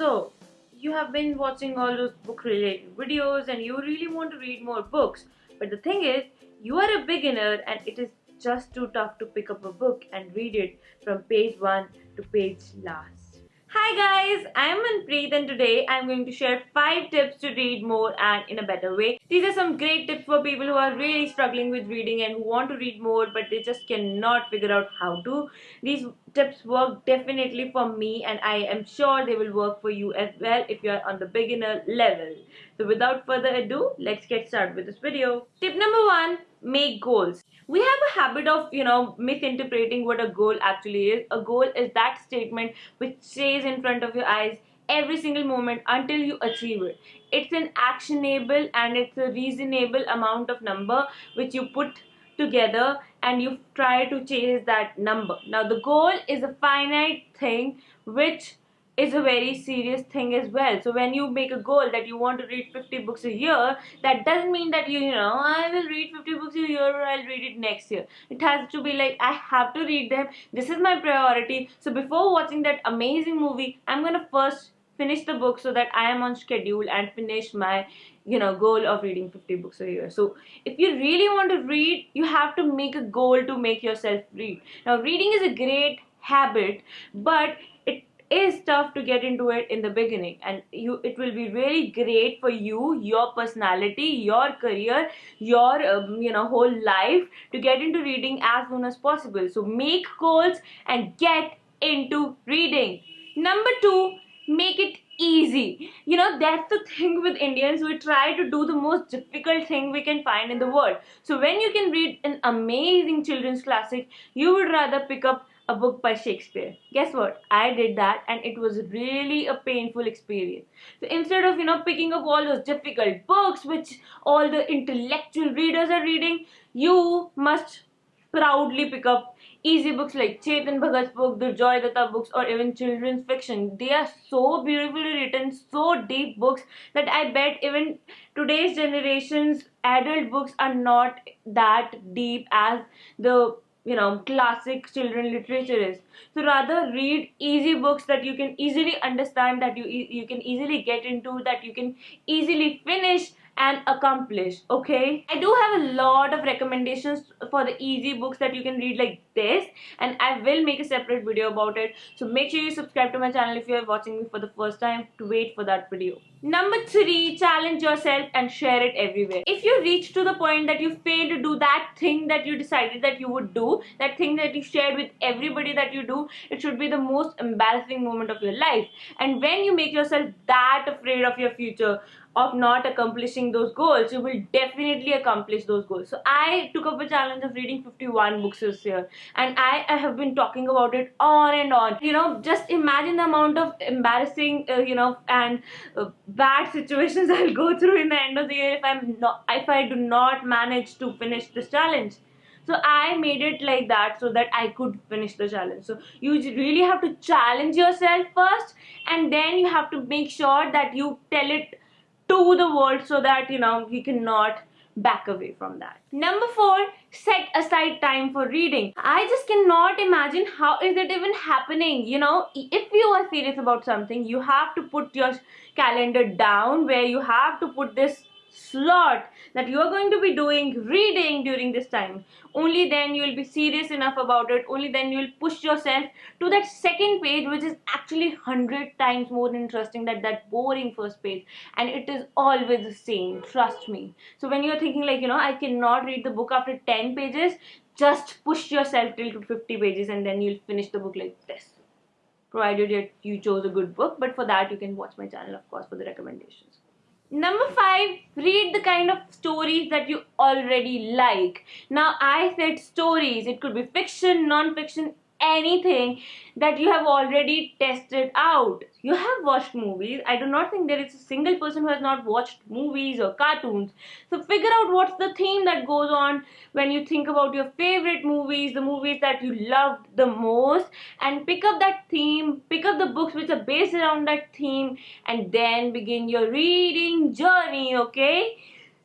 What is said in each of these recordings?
So, you have been watching all those book related videos and you really want to read more books. But the thing is, you are a beginner and it is just too tough to pick up a book and read it from page 1 to page last. Hi guys, I am Manpreet and today I am going to share 5 tips to read more and in a better way. These are some great tips for people who are really struggling with reading and who want to read more but they just cannot figure out how to. These tips work definitely for me and I am sure they will work for you as well if you are on the beginner level. So without further ado, let's get started with this video. Tip number 1, make goals. We have a habit of you know misinterpreting what a goal actually is. A goal is that statement which stays in front of your eyes every single moment until you achieve it. It's an actionable and it's a reasonable amount of number which you put together and you try to chase that number. Now the goal is a finite thing which is a very serious thing as well. So when you make a goal that you want to read 50 books a year, that doesn't mean that you, you know, I will read 50 books a year or I'll read it next year. It has to be like, I have to read them. This is my priority. So before watching that amazing movie, I'm to first finish the book so that I am on schedule and finish my you know goal of reading 50 books a year so if you really want to read you have to make a goal to make yourself read now reading is a great habit but is tough to get into it in the beginning. And you it will be really great for you your personality your career your um, you know whole life to get into reading as soon as possible. So make goals and get into reading. Number 2 make it easy you know that's the thing with indians we try to do the most difficult thing we can find in the world so when you can read an amazing children's classic you would rather pick up a book by Shakespeare. Guess what? I did that and it was really a painful experience. So instead of, you know, picking up all those difficult books which all the intellectual readers are reading, you must proudly pick up easy books like Chetan Bhagat's book, Durjoy Datta books, or even children's fiction. They are so beautifully written, so deep books that I bet even today's generation's adult books are not that deep as the you know classic children literature is so rather read easy books that you can easily understand that you you can easily get into that you can easily finish and accomplish okay? I do have a lot of recommendations for the easy books that you can read like this and i will make a separate video about it. So make sure you subscribe to my channel if you are watching me for the first time to wait for that video. Number three challenge yourself and share it everywhere. If you reach to the point that you fail to do that thing that you decided that you would do that thing that you shared with everybody that you do it should be the most embarrassing moment of your life. And when you make yourself that afraid of your future of not accomplishing those goals you will definitely accomplish those goals. So i took up a challenge of reading 51 books this year and I, I have been talking about it on and on. You know just imagine the amount of embarrassing uh, you know and uh, bad situations i'll go through in the end of the year if i'm not if i do not manage to finish this challenge. So i made it like that so that i could finish the challenge. So you really have to challenge yourself first and then you have to make sure that you tell it to the world so that you know you cannot back away from that. Number four, set aside time for reading. I just cannot imagine how is it even happening. You know, if you are serious about something, you have to put your calendar down where you have to put this slot that you are going to be doing reading during this time. Only then you will be serious enough about it. Only then you will push yourself to that second page which is actually 100 times more interesting than that boring first page. And it is always the same trust me. So when you're thinking like you know i cannot read the book after 10 pages just push yourself till to 50 pages and then you'll finish the book like this. Provided you chose a good book but for that you can watch my channel of course for the recommendations Number five, read the kind of stories that you already like. Now, I said stories. It could be fiction, non-fiction, anything that you have already tested out. You have watched movies. I do not think there is a single person who has not watched movies or cartoons. So figure out what's the theme that goes on when you think about your favorite movies, the movies that you loved the most and pick up that theme, pick up the books which are based around that theme and then begin your reading journey, okay?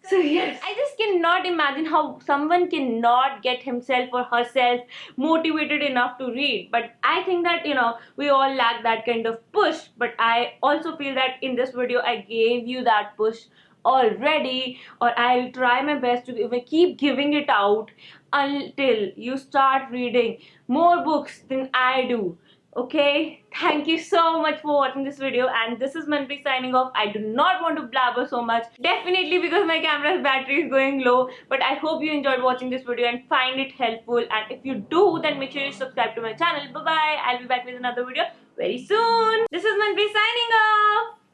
So yes, I just cannot imagine how someone cannot get himself or herself motivated enough to read. But I think that you know we all lack that kind of push. But I also feel that in this video I gave you that push already or I'll try my best to keep giving it out until you start reading more books than I do okay thank you so much for watching this video and this is Manpreet signing off. I do not want to blabber so much. Definitely because my camera's battery is going low but I hope you enjoyed watching this video and find it helpful. And if you do then make sure you subscribe to my channel. Bye bye I'll be back with another video very soon. This is Manpreet signing off